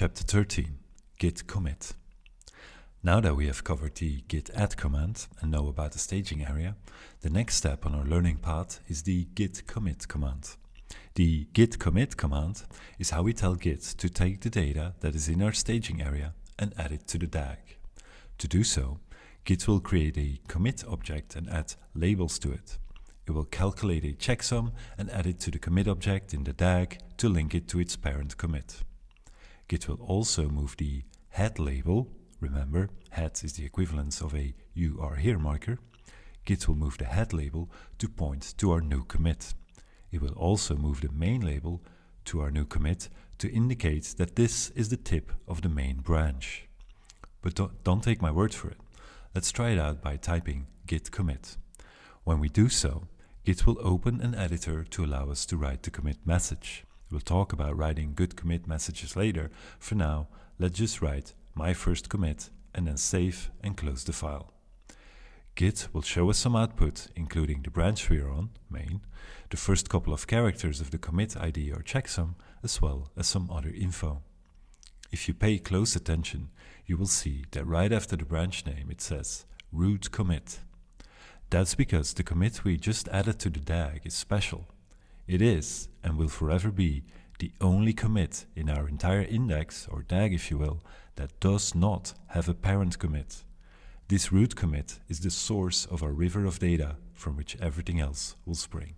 Chapter 13 Git Commit Now that we have covered the git add command and know about the staging area, the next step on our learning path is the git commit command. The git commit command is how we tell Git to take the data that is in our staging area and add it to the DAG. To do so, Git will create a commit object and add labels to it. It will calculate a checksum and add it to the commit object in the DAG to link it to its parent commit. Git will also move the head label, remember head is the equivalence of a you are here marker, Git will move the head label to point to our new commit. It will also move the main label to our new commit to indicate that this is the tip of the main branch. But don't, don't take my word for it. Let's try it out by typing git commit. When we do so, Git will open an editor to allow us to write the commit message. We'll talk about writing good commit messages later. For now, let's just write my first commit and then save and close the file. Git will show us some output, including the branch we are on, main, the first couple of characters of the commit ID or checksum, as well as some other info. If you pay close attention, you will see that right after the branch name it says root commit. That's because the commit we just added to the DAG is special it is, and will forever be, the only commit in our entire index, or DAG if you will, that does not have a parent commit. This root commit is the source of our river of data from which everything else will spring.